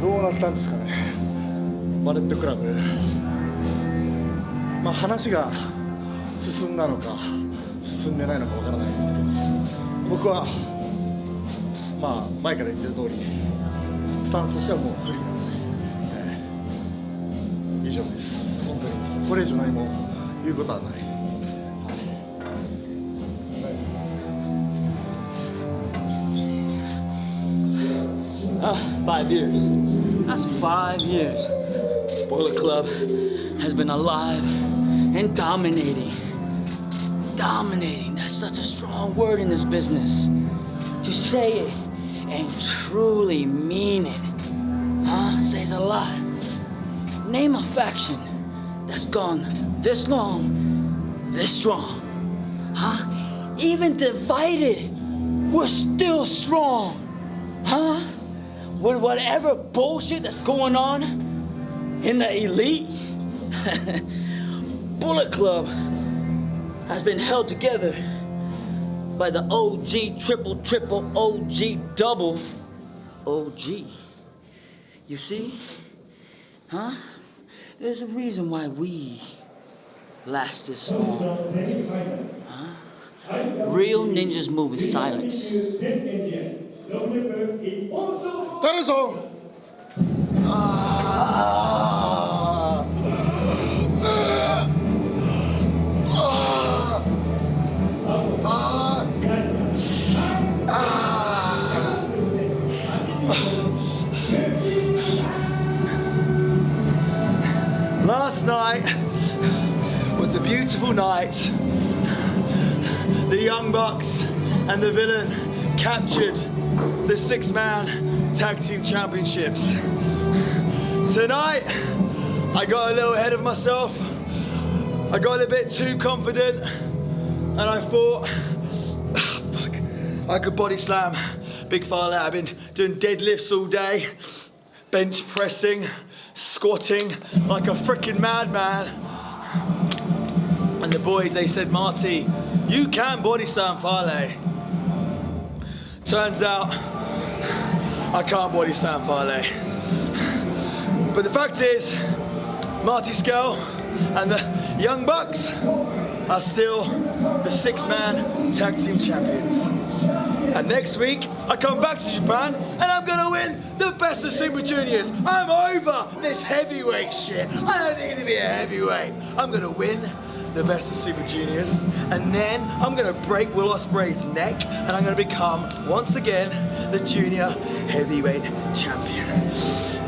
どうなったんですかね。バレットクラブ。まあ話が進んだのか進んでないのかわからないんですけど。僕はまあ前から言ってる通りスタンスとしてはもうフリーなので、えー以上です。本当にこれ以上何も言うことはない、はい Ah, five years. That's five years. Bullet Club has been alive and dominating. Dominating, that's such a strong word in this business. To say it and truly mean it, huh, says a lot. Name a faction that's gone this long, this strong, huh? Even divided, we're still strong, huh? With whatever bullshit that's going on in the elite, Bullet Club has been held together by the OG triple triple OG double OG. You see? Huh? There's a reason why we last this long. Huh? Real ninjas move in silence. That is all. Last night was a beautiful night. The Young Bucks and the villain captured the six man tag team championships. Tonight, I got a little ahead of myself. I got a bit too confident, and I thought, "Ah, fuck, I could body slam Big Fale I've been doing deadlifts all day, bench pressing, squatting like a freaking madman. And the boys, they said, Marty, you can body slam Fale. Turns out I can't body slam Fale. But the fact is, Marty Scurll and the Young Bucks are still the six-man tag team champions. And next week, I come back to Japan and I'm gonna win the best of Super Juniors. I'm over this heavyweight shit. I don't need to be a heavyweight. I'm gonna win the best of Super Juniors, and then I'm gonna break Will Ospreay's neck, and I'm gonna become once again the junior heavyweight champion.